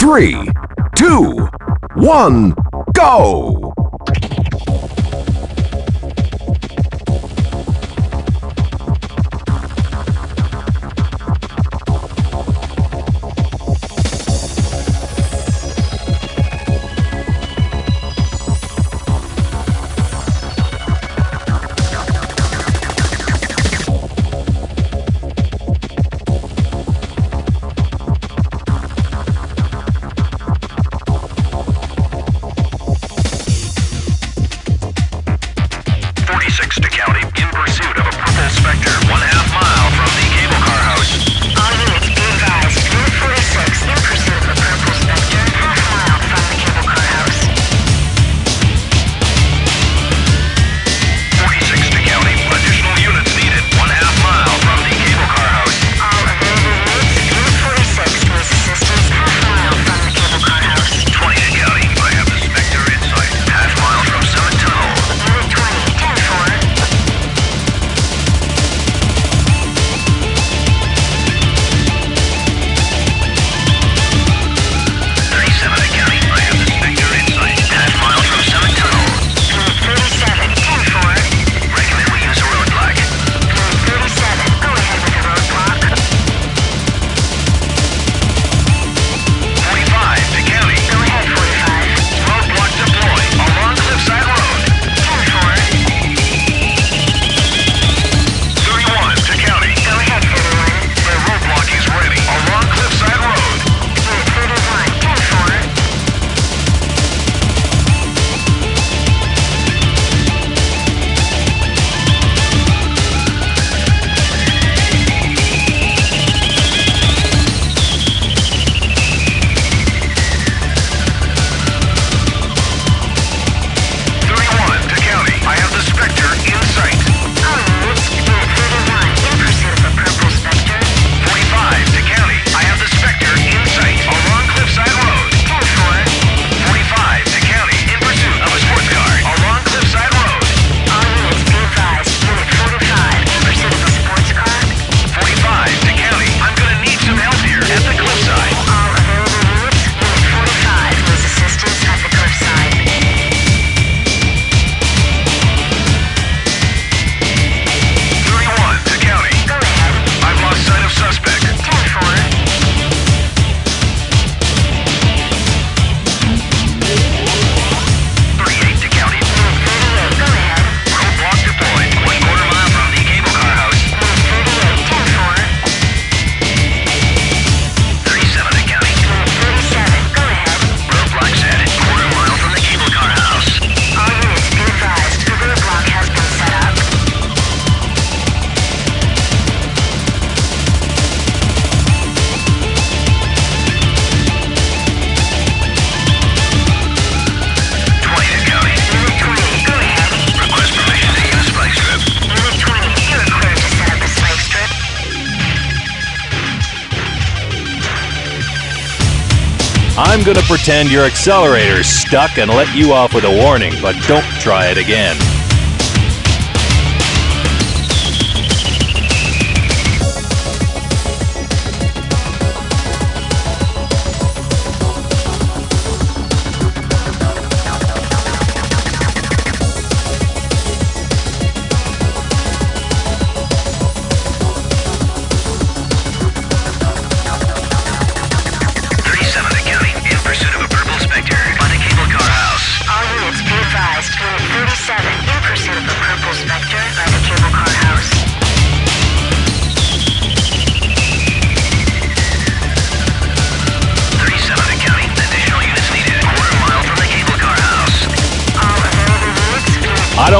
three, two, one, go! going to pretend your accelerator's stuck and let you off with a warning, but don't try it again.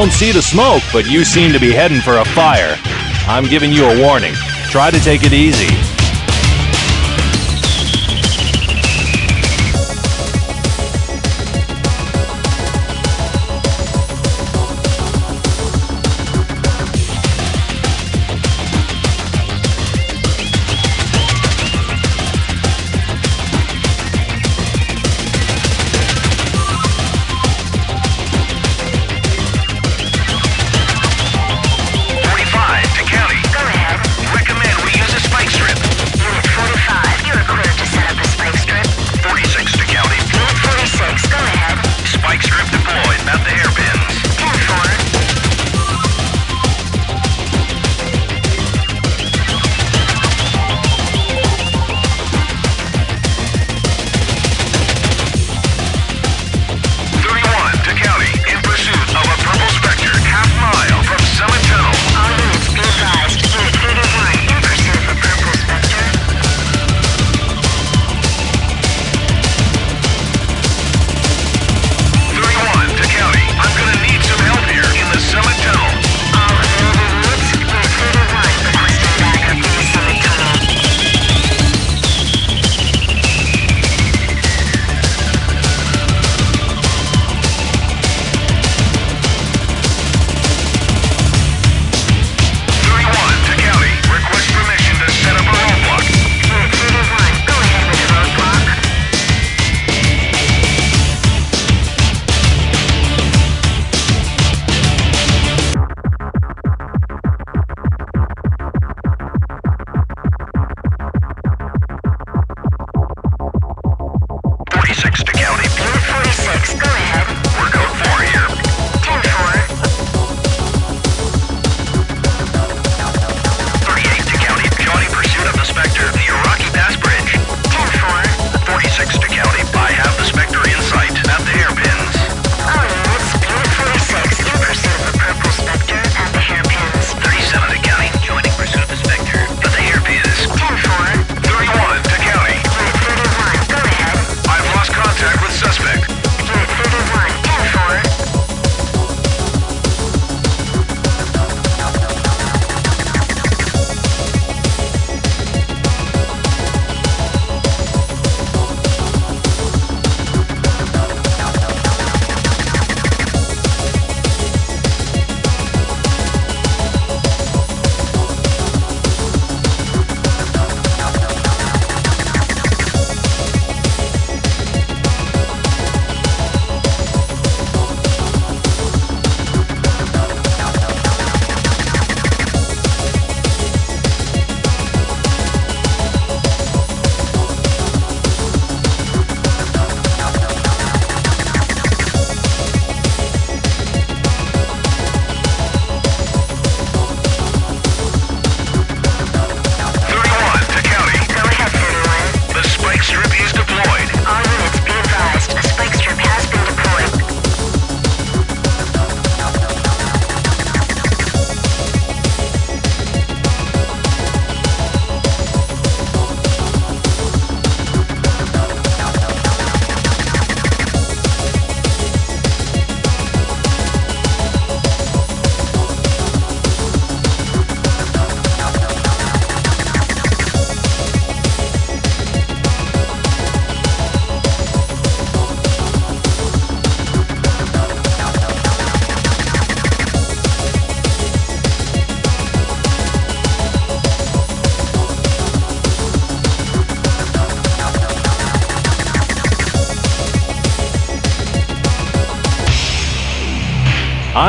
don't see the smoke, but you seem to be heading for a fire. I'm giving you a warning. Try to take it easy.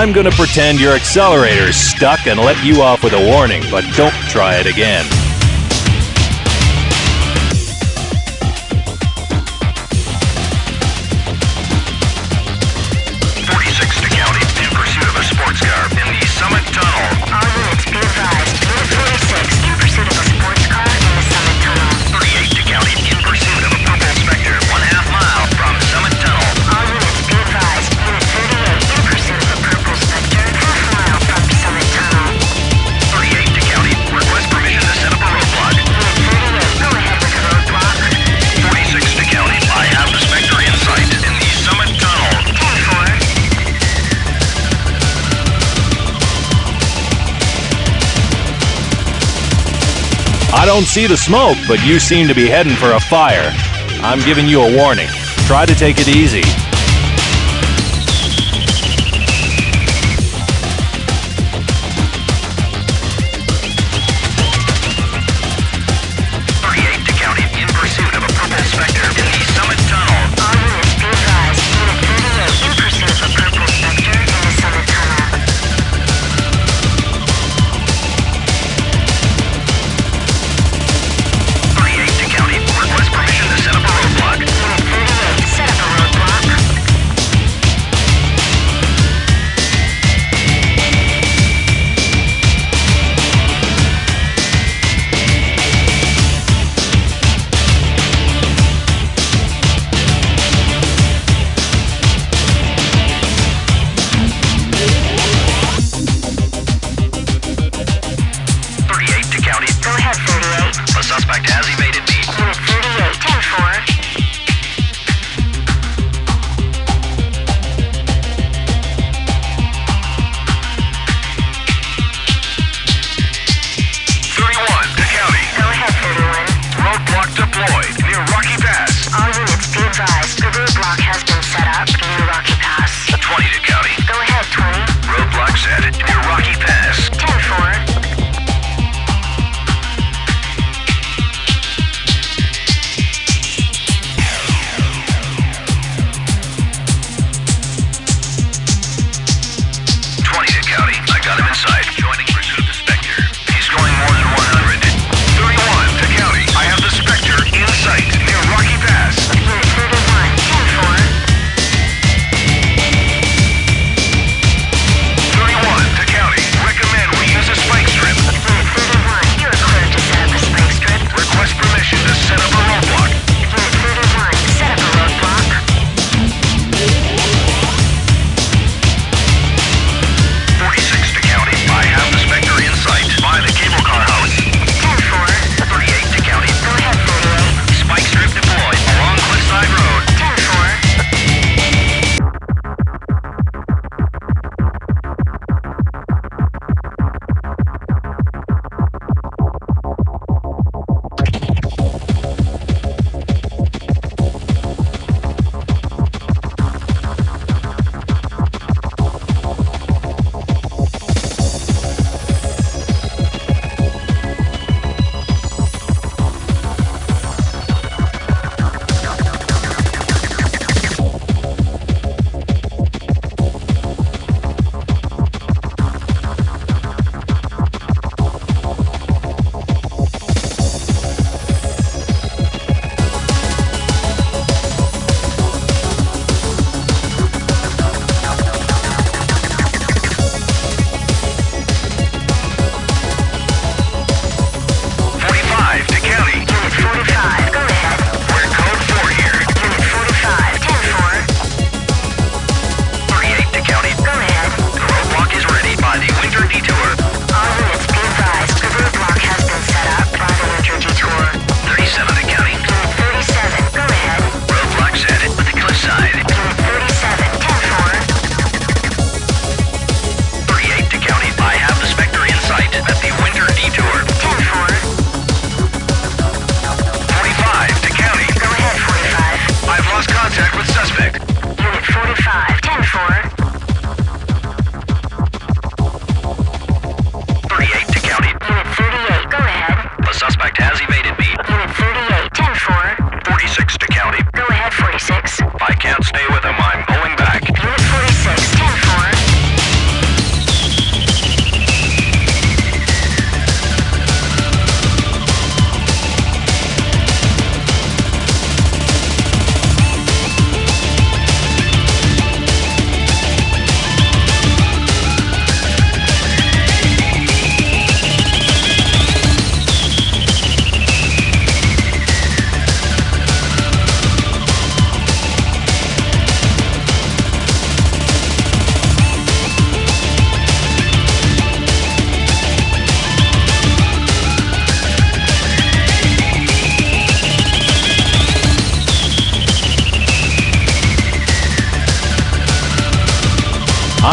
I'm going to pretend your accelerator's stuck and let you off with a warning, but don't try it again. don't see the smoke, but you seem to be heading for a fire. I'm giving you a warning. Try to take it easy.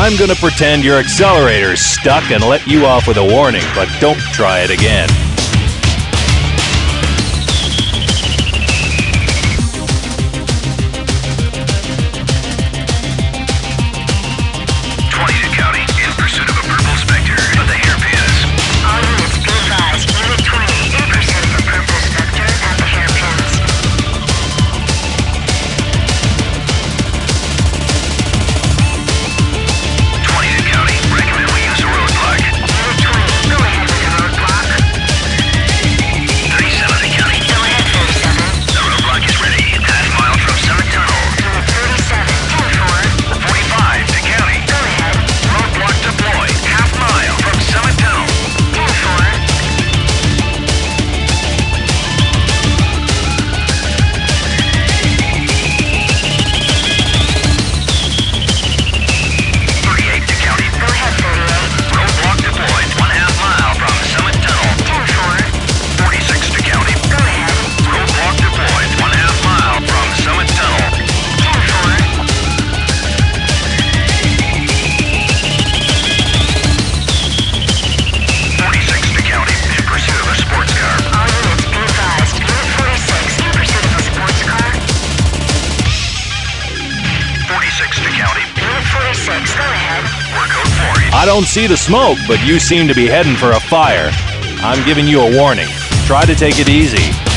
I'm going to pretend your accelerator's stuck and let you off with a warning, but don't try it again. don't see the smoke, but you seem to be heading for a fire. I'm giving you a warning. Try to take it easy.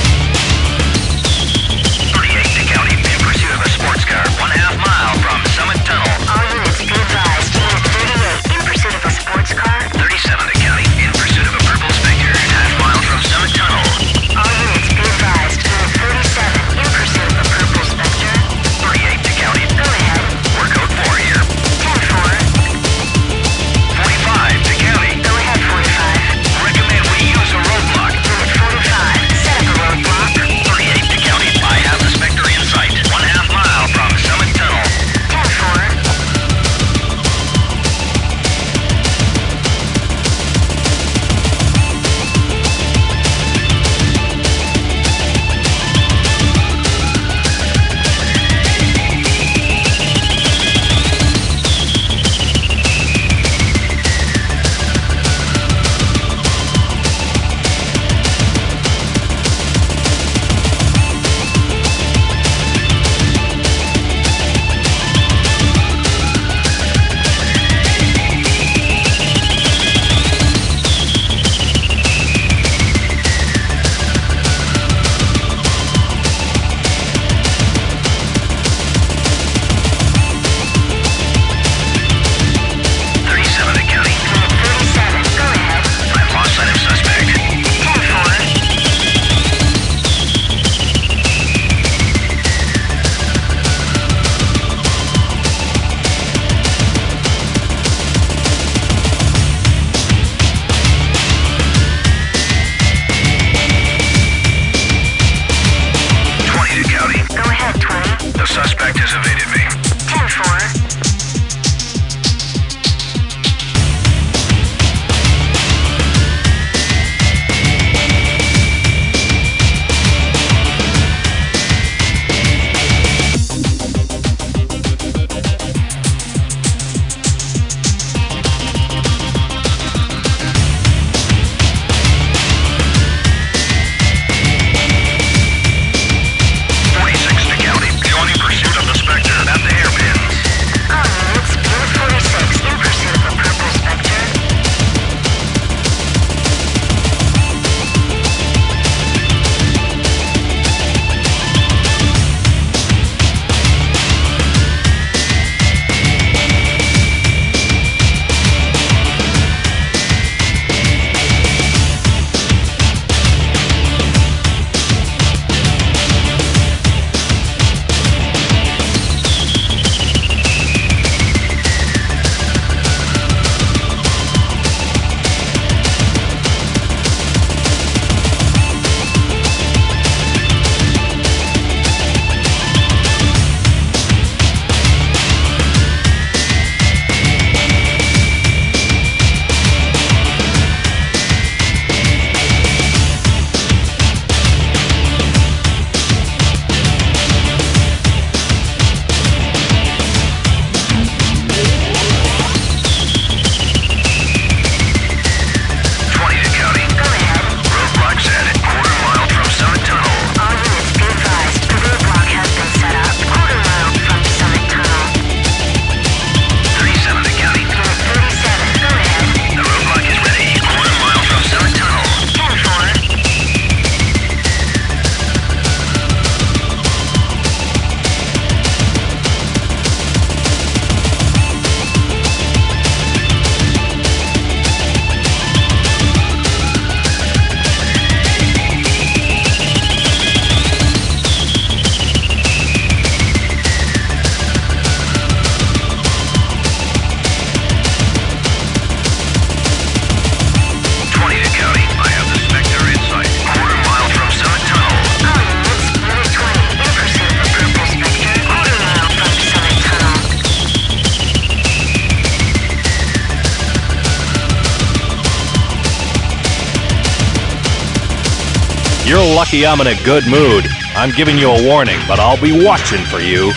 Lucky I'm in a good mood. I'm giving you a warning, but I'll be watching for you.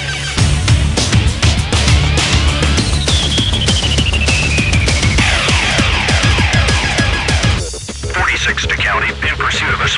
Forty-six to county in pursuit of a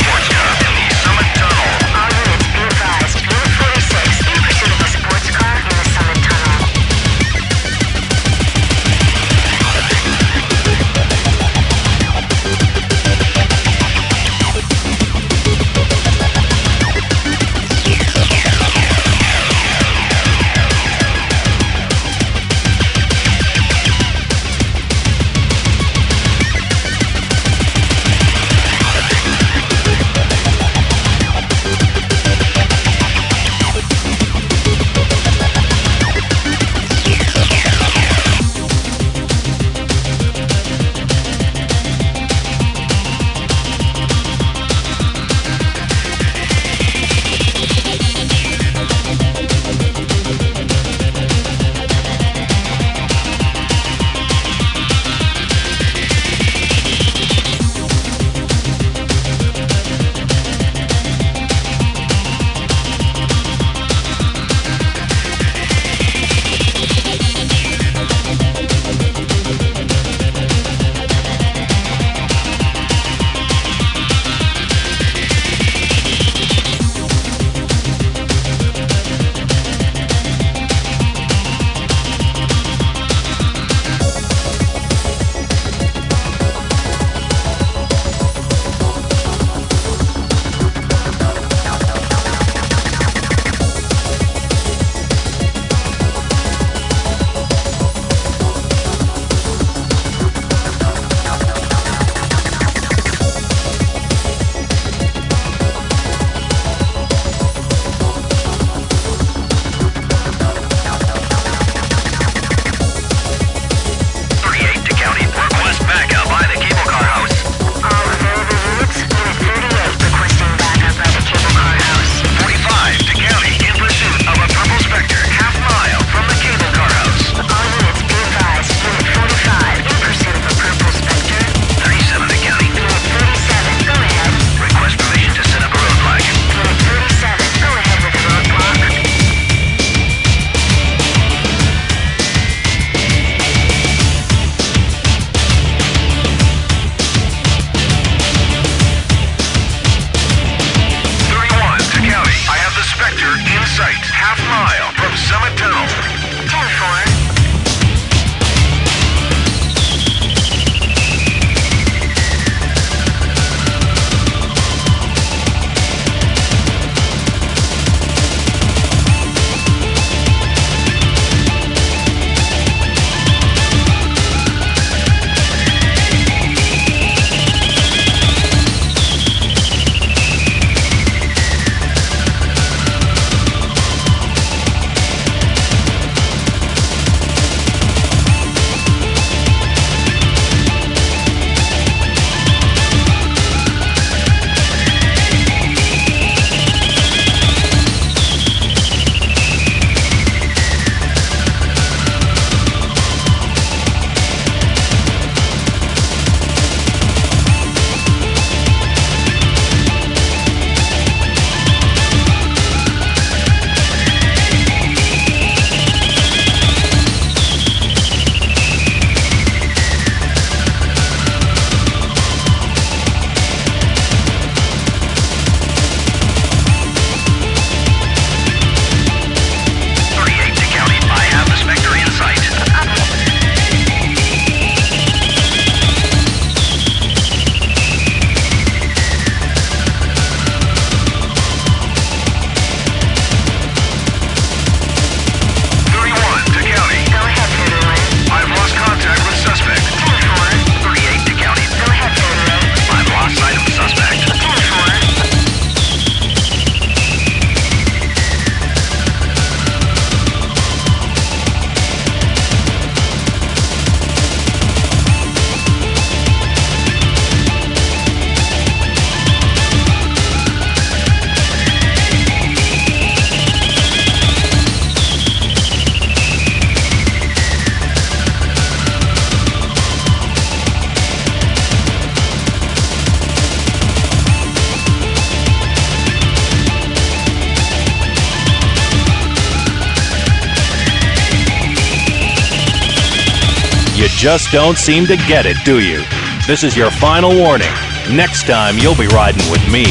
just don't seem to get it, do you? This is your final warning. Next time, you'll be riding with me.